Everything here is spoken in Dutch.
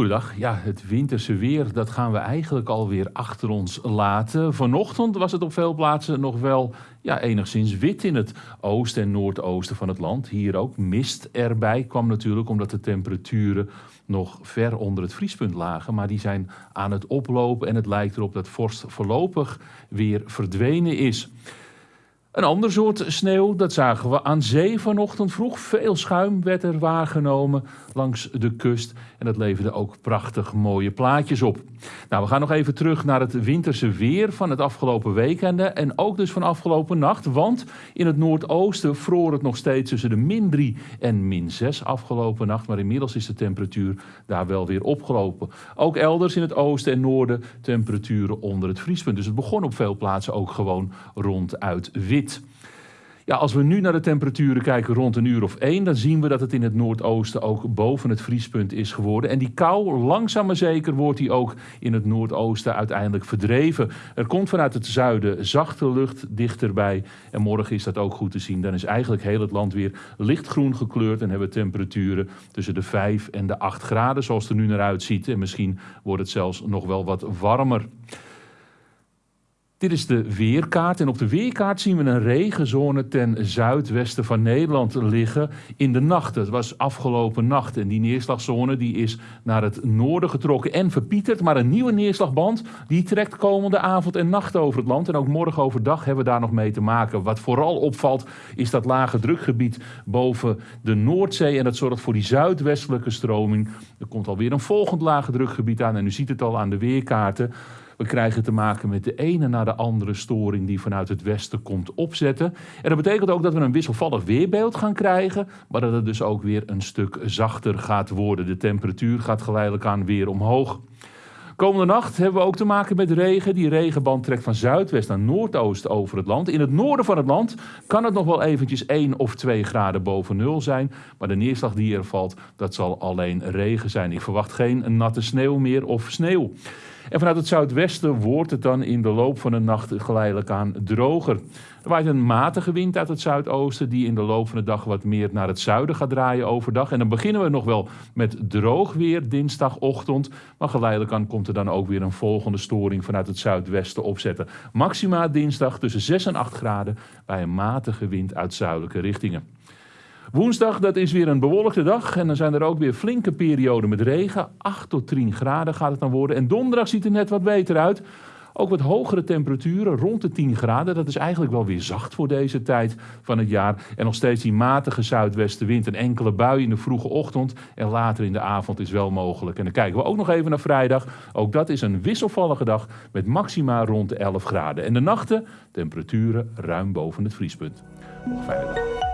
Goedendag. Ja, het winterse weer, dat gaan we eigenlijk alweer achter ons laten. Vanochtend was het op veel plaatsen nog wel ja, enigszins wit in het oosten en noordoosten van het land. Hier ook mist erbij kwam natuurlijk omdat de temperaturen nog ver onder het vriespunt lagen. Maar die zijn aan het oplopen en het lijkt erop dat vorst voorlopig weer verdwenen is. Een ander soort sneeuw, dat zagen we aan zee vanochtend vroeg. Veel schuim werd er waargenomen langs de kust. En dat leverde ook prachtig mooie plaatjes op. Nou, we gaan nog even terug naar het winterse weer van het afgelopen weekende. En ook dus van afgelopen nacht. Want in het noordoosten vroor het nog steeds tussen de min 3 en min 6 afgelopen nacht. Maar inmiddels is de temperatuur daar wel weer opgelopen. Ook elders in het oosten en noorden temperaturen onder het vriespunt. Dus het begon op veel plaatsen ook gewoon ronduit Ja, als we nu naar de temperaturen kijken rond een uur of één, dan zien we dat het in het noordoosten ook boven het vriespunt is geworden. En die kou, langzaam maar zeker, wordt die ook in het noordoosten uiteindelijk verdreven. Er komt vanuit het zuiden zachte lucht dichterbij. En morgen is dat ook goed te zien. Dan is eigenlijk heel het land weer lichtgroen gekleurd en hebben we temperaturen tussen de 5 en de 8 graden, zoals het er nu naar uitziet. En misschien wordt het zelfs nog wel wat warmer. Dit is de weerkaart en op de weerkaart zien we een regenzone ten zuidwesten van Nederland liggen in de nacht. Het was afgelopen nacht en die neerslagzone die is naar het noorden getrokken en verpieterd. Maar een nieuwe neerslagband die trekt komende avond en nacht over het land. En ook morgen overdag hebben we daar nog mee te maken. Wat vooral opvalt is dat lage drukgebied boven de Noordzee en dat zorgt voor die zuidwestelijke stroming. Er komt alweer een volgend lage drukgebied aan en u ziet het al aan de weerkaarten. We krijgen te maken met de ene na de andere storing die vanuit het westen komt opzetten. En dat betekent ook dat we een wisselvallig weerbeeld gaan krijgen, maar dat het dus ook weer een stuk zachter gaat worden. De temperatuur gaat geleidelijk aan weer omhoog. Komende nacht hebben we ook te maken met regen. Die regenband trekt van zuidwest naar noordoost over het land. In het noorden van het land kan het nog wel eventjes 1 of 2 graden boven nul zijn. Maar de neerslag die er valt, dat zal alleen regen zijn. Ik verwacht geen natte sneeuw meer of sneeuw. En vanuit het zuidwesten wordt het dan in de loop van de nacht geleidelijk aan droger. Er waait een matige wind uit het zuidoosten die in de loop van de dag wat meer naar het zuiden gaat draaien overdag. En dan beginnen we nog wel met droog weer dinsdagochtend. Maar geleidelijk aan komt er dan ook weer een volgende storing vanuit het zuidwesten opzetten. Maxima dinsdag tussen 6 en 8 graden bij een matige wind uit zuidelijke richtingen. Woensdag, dat is weer een bewolkte dag. En dan zijn er ook weer flinke perioden met regen. 8 tot 10 graden gaat het dan worden. En donderdag ziet er net wat beter uit. Ook wat hogere temperaturen, rond de 10 graden. Dat is eigenlijk wel weer zacht voor deze tijd van het jaar. En nog steeds die matige zuidwestenwind. Een enkele bui in de vroege ochtend en later in de avond is wel mogelijk. En dan kijken we ook nog even naar vrijdag. Ook dat is een wisselvallige dag met maxima rond de 11 graden. En de nachten, temperaturen ruim boven het vriespunt. Nog dag.